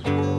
Bye.